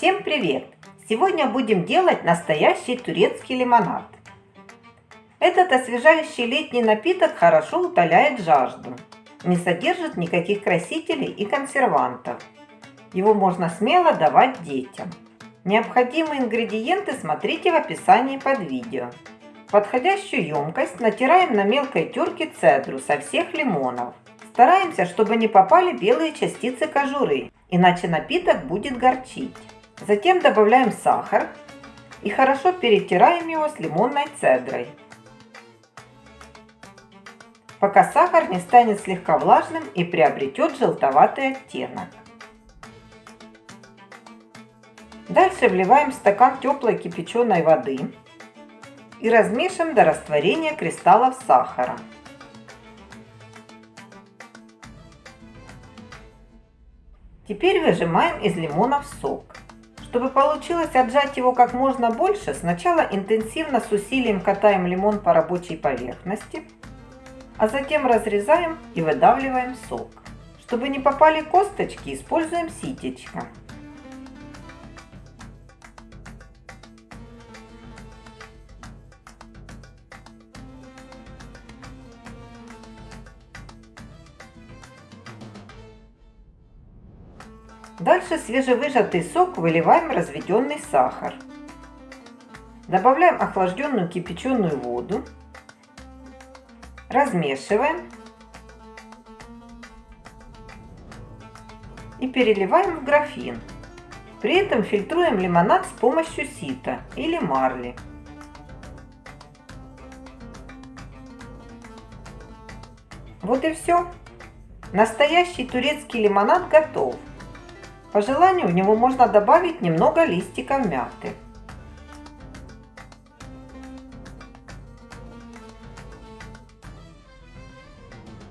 Всем привет! Сегодня будем делать настоящий турецкий лимонад. Этот освежающий летний напиток хорошо утоляет жажду, не содержит никаких красителей и консервантов. Его можно смело давать детям. Необходимые ингредиенты смотрите в описании под видео. Подходящую емкость натираем на мелкой терке цедру со всех лимонов. Стараемся, чтобы не попали белые частицы кожуры, иначе напиток будет горчить. Затем добавляем сахар и хорошо перетираем его с лимонной цедрой. Пока сахар не станет слегка влажным и приобретет желтоватый оттенок. Дальше вливаем в стакан теплой кипяченой воды и размешиваем до растворения кристаллов сахара. Теперь выжимаем из лимонов сок. Чтобы получилось отжать его как можно больше, сначала интенсивно с усилием катаем лимон по рабочей поверхности, а затем разрезаем и выдавливаем сок. Чтобы не попали косточки, используем ситечко. Дальше свежевыжатый сок выливаем в разведенный сахар. Добавляем охлажденную кипяченую воду. Размешиваем. И переливаем в графин. При этом фильтруем лимонад с помощью сита или марли. Вот и все. Настоящий турецкий лимонад готов. По желанию в него можно добавить немного листиков мяты.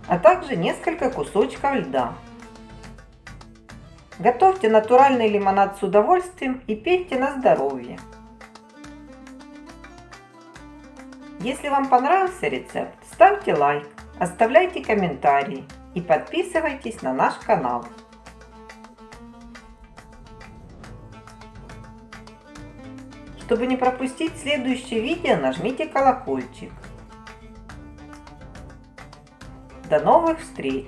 а также несколько кусочков льда. Готовьте натуральный лимонад с удовольствием и пейте на здоровье. Если вам понравился рецепт, ставьте лайк, оставляйте комментарии и подписывайтесь на наш канал. Чтобы не пропустить следующее видео, нажмите колокольчик. До новых встреч!